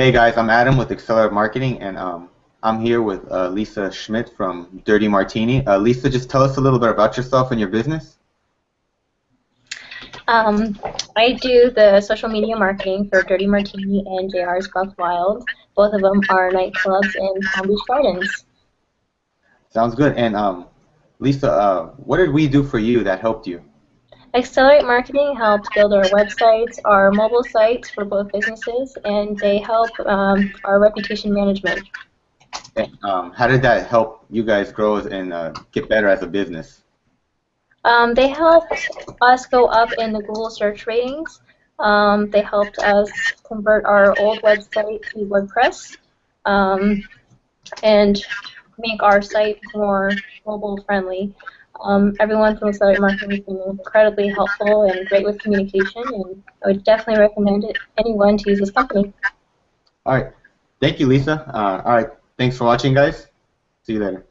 Hey guys, I'm Adam with Accelerate Marketing, and um, I'm here with uh, Lisa Schmidt from Dirty Martini. Uh, Lisa, just tell us a little bit about yourself and your business. Um, I do the social media marketing for Dirty Martini and JR's Buck Wild. Both of them are nightclubs in Palm Beach Gardens. Sounds good. And um, Lisa, uh, what did we do for you that helped you? Accelerate Marketing helps build our websites, our mobile sites for both businesses, and they help um, our reputation management. And, um, how did that help you guys grow and uh, get better as a business? Um, they helped us go up in the Google search ratings. Um, they helped us convert our old website to WordPress um, and make our site more mobile friendly. Um, everyone from Accelerate Marketing has been incredibly helpful and great with communication, and I would definitely recommend it anyone to use this company. All right. Thank you, Lisa. Uh, all right. Thanks for watching, guys. See you later.